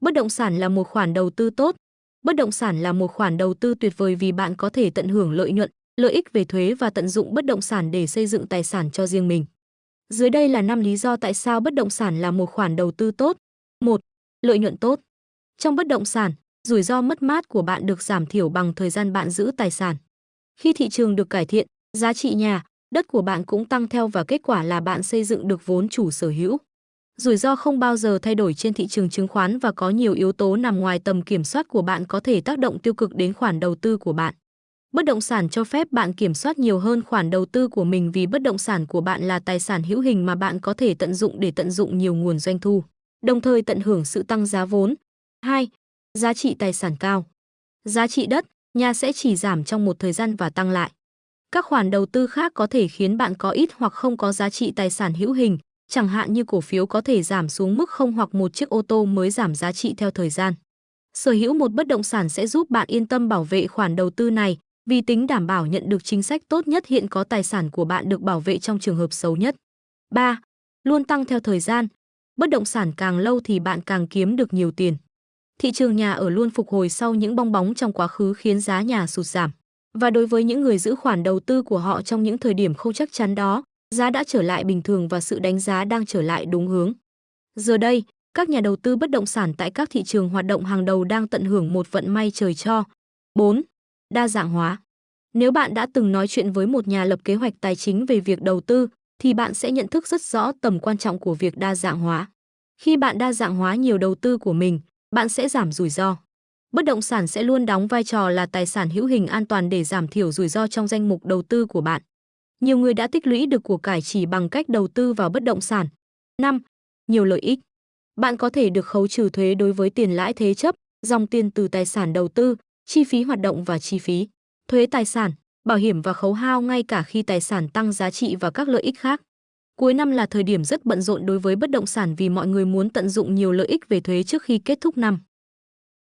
Bất động sản là một khoản đầu tư tốt. Bất động sản là một khoản đầu tư tuyệt vời vì bạn có thể tận hưởng lợi nhuận, lợi ích về thuế và tận dụng bất động sản để xây dựng tài sản cho riêng mình. Dưới đây là 5 lý do tại sao bất động sản là một khoản đầu tư tốt. 1. Lợi nhuận tốt. Trong bất động sản, rủi ro mất mát của bạn được giảm thiểu bằng thời gian bạn giữ tài sản. Khi thị trường được cải thiện, giá trị nhà, đất của bạn cũng tăng theo và kết quả là bạn xây dựng được vốn chủ sở hữu. Rủi ro không bao giờ thay đổi trên thị trường chứng khoán và có nhiều yếu tố nằm ngoài tầm kiểm soát của bạn có thể tác động tiêu cực đến khoản đầu tư của bạn. Bất động sản cho phép bạn kiểm soát nhiều hơn khoản đầu tư của mình vì bất động sản của bạn là tài sản hữu hình mà bạn có thể tận dụng để tận dụng nhiều nguồn doanh thu, đồng thời tận hưởng sự tăng giá vốn. 2. Giá trị tài sản cao. Giá trị đất, nhà sẽ chỉ giảm trong một thời gian và tăng lại. Các khoản đầu tư khác có thể khiến bạn có ít hoặc không có giá trị tài sản hữu hình, chẳng hạn như cổ phiếu có thể giảm xuống mức không hoặc một chiếc ô tô mới giảm giá trị theo thời gian. Sở hữu một bất động sản sẽ giúp bạn yên tâm bảo vệ khoản đầu tư này, vì tính đảm bảo nhận được chính sách tốt nhất hiện có tài sản của bạn được bảo vệ trong trường hợp xấu nhất. 3. Luôn tăng theo thời gian. Bất động sản càng lâu thì bạn càng kiếm được nhiều tiền. Thị trường nhà ở luôn phục hồi sau những bong bóng trong quá khứ khiến giá nhà sụt giảm. Và đối với những người giữ khoản đầu tư của họ trong những thời điểm không chắc chắn đó, giá đã trở lại bình thường và sự đánh giá đang trở lại đúng hướng. Giờ đây, các nhà đầu tư bất động sản tại các thị trường hoạt động hàng đầu đang tận hưởng một vận may trời cho. 4. Đa dạng hóa. Nếu bạn đã từng nói chuyện với một nhà lập kế hoạch tài chính về việc đầu tư, thì bạn sẽ nhận thức rất rõ tầm quan trọng của việc đa dạng hóa. Khi bạn đa dạng hóa nhiều đầu tư của mình, bạn sẽ giảm rủi ro. Bất động sản sẽ luôn đóng vai trò là tài sản hữu hình an toàn để giảm thiểu rủi ro trong danh mục đầu tư của bạn. Nhiều người đã tích lũy được của cải chỉ bằng cách đầu tư vào bất động sản. 5. Nhiều lợi ích. Bạn có thể được khấu trừ thuế đối với tiền lãi thế chấp, dòng tiền từ tài sản đầu tư, chi phí hoạt động và chi phí, thuế tài sản, bảo hiểm và khấu hao ngay cả khi tài sản tăng giá trị và các lợi ích khác. Cuối năm là thời điểm rất bận rộn đối với bất động sản vì mọi người muốn tận dụng nhiều lợi ích về thuế trước khi kết thúc năm.